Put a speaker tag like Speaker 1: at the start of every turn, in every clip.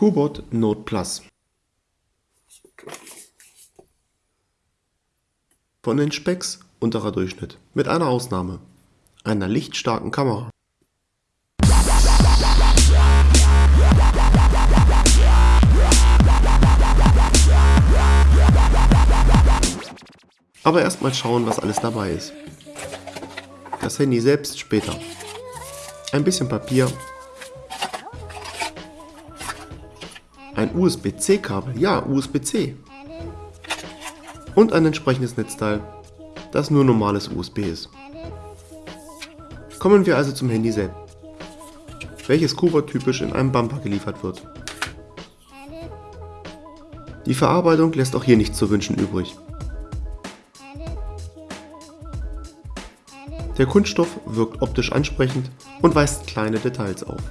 Speaker 1: Kubot Note Plus Von den Specs unterer Durchschnitt, mit einer Ausnahme, einer lichtstarken Kamera. Aber erstmal schauen, was alles dabei ist. Das Handy selbst später. Ein bisschen Papier. Ein USB-C-Kabel, ja, USB-C. Und ein entsprechendes Netzteil, das nur normales USB ist. Kommen wir also zum Handy selbst, welches Kuba typisch in einem Bumper geliefert wird. Die Verarbeitung lässt auch hier nichts zu wünschen übrig. Der Kunststoff wirkt optisch ansprechend und weist kleine Details auf.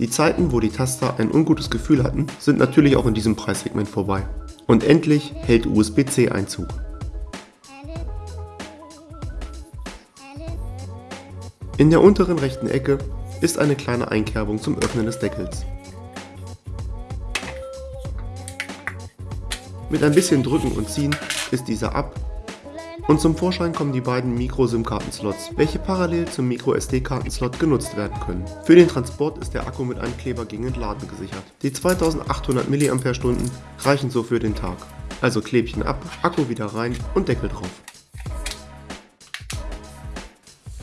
Speaker 1: Die Zeiten, wo die Taster ein ungutes Gefühl hatten, sind natürlich auch in diesem Preissegment vorbei. Und endlich hält USB-C Einzug. In der unteren rechten Ecke ist eine kleine Einkerbung zum Öffnen des Deckels. Mit ein bisschen Drücken und Ziehen ist dieser ab und zum Vorschein kommen die beiden Micro-SIM-Karten-Slots, welche parallel zum Micro-SD-Karten-Slot genutzt werden können. Für den Transport ist der Akku mit einem Kleber gegen Entladen gesichert. Die 2800 mAh reichen so für den Tag. Also Klebchen ab, Akku wieder rein und Deckel drauf.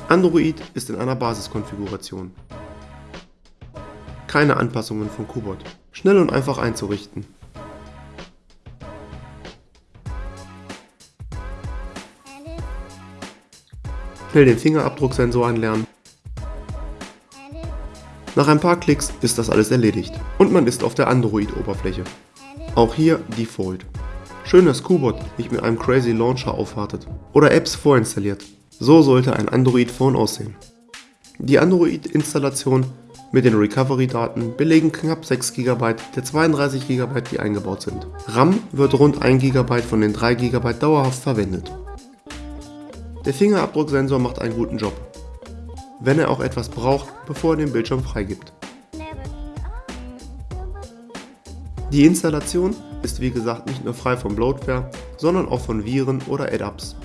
Speaker 1: Android ist in einer Basiskonfiguration. Keine Anpassungen von Kubot. Schnell und einfach einzurichten. Schnell den Fingerabdrucksensor anlernen. Nach ein paar Klicks ist das alles erledigt und man ist auf der Android-Oberfläche. Auch hier Default. Schön, dass Qbot nicht mit einem crazy Launcher aufwartet oder Apps vorinstalliert. So sollte ein Android-Phone aussehen. Die Android-Installation mit den Recovery-Daten belegen knapp 6 GB der 32 GB, die eingebaut sind. RAM wird rund 1 GB von den 3 GB dauerhaft verwendet. Der Fingerabdrucksensor macht einen guten Job, wenn er auch etwas braucht, bevor er den Bildschirm freigibt. Die Installation ist wie gesagt nicht nur frei von Bloatware, sondern auch von Viren oder Add-ups.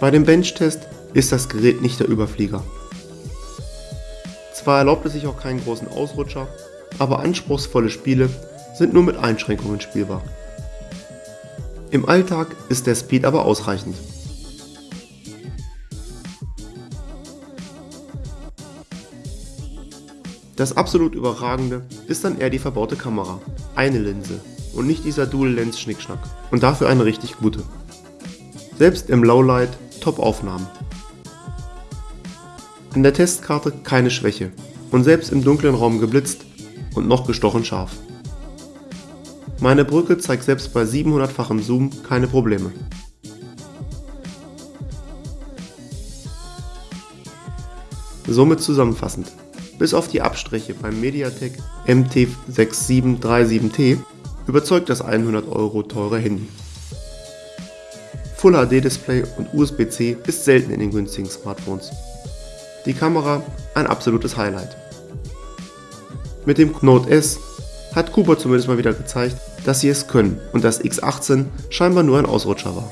Speaker 1: Bei dem Benchtest ist das Gerät nicht der Überflieger. Zwar erlaubt es sich auch keinen großen Ausrutscher, aber anspruchsvolle Spiele sind nur mit Einschränkungen spielbar. Im Alltag ist der Speed aber ausreichend. Das absolut überragende ist dann eher die verbaute Kamera. Eine Linse und nicht dieser Dual-Lens-Schnickschnack. Und dafür eine richtig gute. Selbst im Lowlight Top-Aufnahmen. An der Testkarte keine Schwäche und selbst im dunklen Raum geblitzt und noch gestochen scharf. Meine Brücke zeigt selbst bei 700-fachem Zoom keine Probleme. Somit zusammenfassend, bis auf die Abstriche beim Mediatek MT6737T überzeugt das 100 Euro teure Handy. Full HD Display und USB-C ist selten in den günstigen Smartphones die Kamera ein absolutes Highlight. Mit dem Note S hat Cooper zumindest mal wieder gezeigt, dass sie es können und das X18 scheinbar nur ein Ausrutscher war.